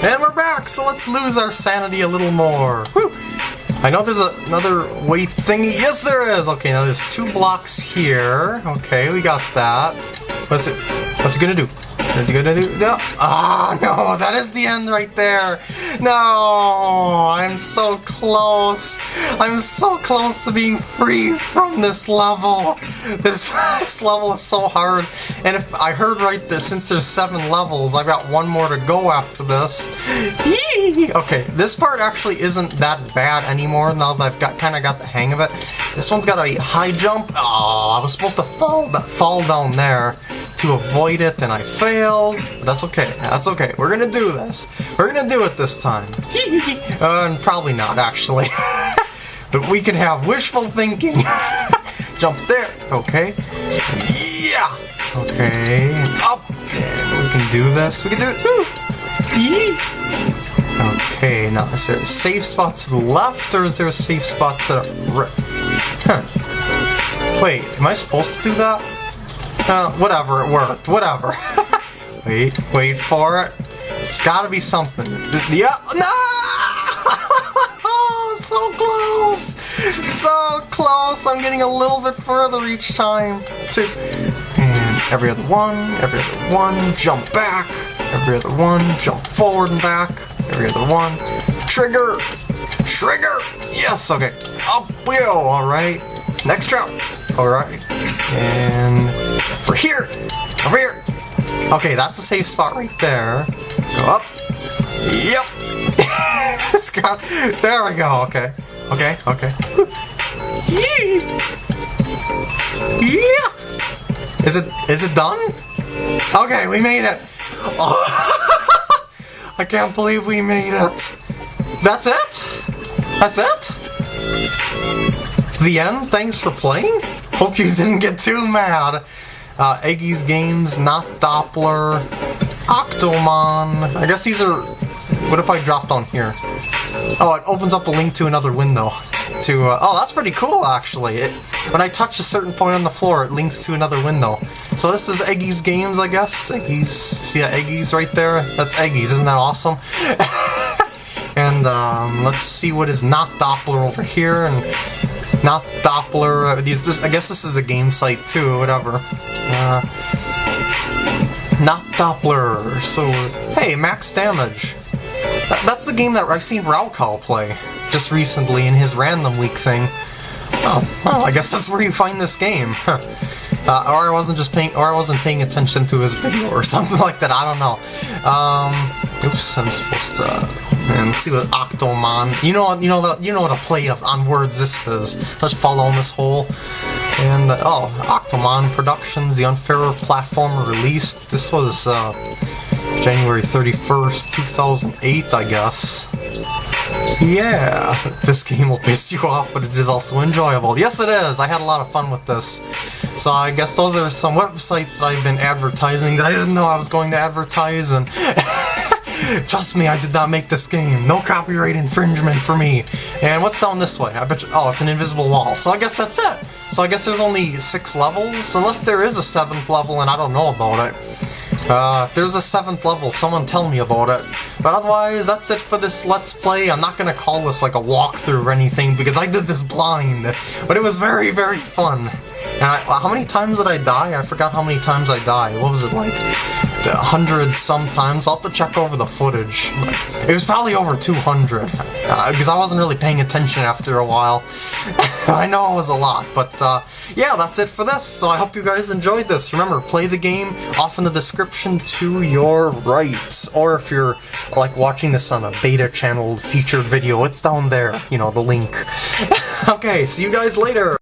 And we're back, so let's lose our sanity a little more. Whew. I know there's a, another weight thingy. Yes, there is! Okay, now there's two blocks here. Okay, we got that. What's it, what's it gonna do? No! Ah, no, that is the end right there. No, I'm so close. I'm so close to being free from this level. This, this level is so hard. And if I heard right there, since there's seven levels, I've got one more to go after this. Yee! Okay, this part actually isn't that bad anymore now that I've got kind of got the hang of it. This one's got a high jump. Oh, I was supposed to fall, fall down there to avoid it and I failed. That's okay. That's okay. We're gonna do this. We're gonna do it this time. uh, and probably not, actually. but we can have wishful thinking. Jump there. Okay. Yeah. Okay. Up. And we can do this. We can do it. Okay, now is there a safe spot to the left or is there a safe spot to the right? Huh. Wait, am I supposed to do that? Uh, whatever, it worked. Whatever. wait, wait for it. It's gotta be something. Yeah, no! so close! So close! I'm getting a little bit further each time. Two. And every other one, every other one, jump back. Every other one, jump forward and back. Every other one. Trigger! Trigger! Yes, okay. Up we go, alright. Next jump. Alright. And for here! Over here! Okay, that's a safe spot right there. Go up. Yep! there we go, okay. Okay, okay. yeah! Is it, is it done? Okay, we made it! Oh. I can't believe we made it! That's it? That's it? The end? Thanks for playing? Hope you didn't get too mad uh, Eggy's Games, Not Doppler, Octomon. I guess these are... What if I dropped on here? Oh, it opens up a link to another window. To uh, Oh, that's pretty cool, actually. It, when I touch a certain point on the floor, it links to another window. So this is Eggy's Games, I guess. Eggy's... See that Eggy's right there? That's Eggy's. Isn't that awesome? and um, let's see what is Not Doppler over here. and Not Doppler. Uh, this, I guess this is a game site too, whatever. Uh, not Doppler. So, hey, max damage. That, that's the game that I've seen Raukal play just recently in his random week thing. Oh, well, I guess that's where you find this game. Uh, or I wasn't just paying, or I wasn't paying attention to his video or something like that. I don't know. Um, oops, I'm supposed to. And see what Octomon. You know, you know, you know what a play of, on words this is. Let's follow in this hole. And, uh, oh, Octomon Productions, the Unfair platformer released. This was, uh, January 31st, 2008, I guess. Yeah, this game will piss you off, but it is also enjoyable. Yes, it is! I had a lot of fun with this. So I guess those are some websites that I've been advertising that I didn't know I was going to advertise, and... Trust me, I did not make this game. No copyright infringement for me. And what's down this way? I bet you- oh, it's an invisible wall. So I guess that's it. So I guess there's only six levels? Unless there is a seventh level and I don't know about it. Uh, if there's a seventh level, someone tell me about it. But otherwise, that's it for this Let's Play. I'm not gonna call this like a walkthrough or anything, because I did this blind. But it was very, very fun. And I, how many times did I die? I forgot how many times I died. What was it like? A hundred sometimes. I'll have to check over the footage. It was probably over 200, uh, because I wasn't really paying attention after a while. I know it was a lot, but uh, yeah, that's it for this. So I hope you guys enjoyed this. Remember, play the game off in the description to your right. Or if you're like watching this on a beta channel featured video, it's down there, you know, the link. okay, see you guys later.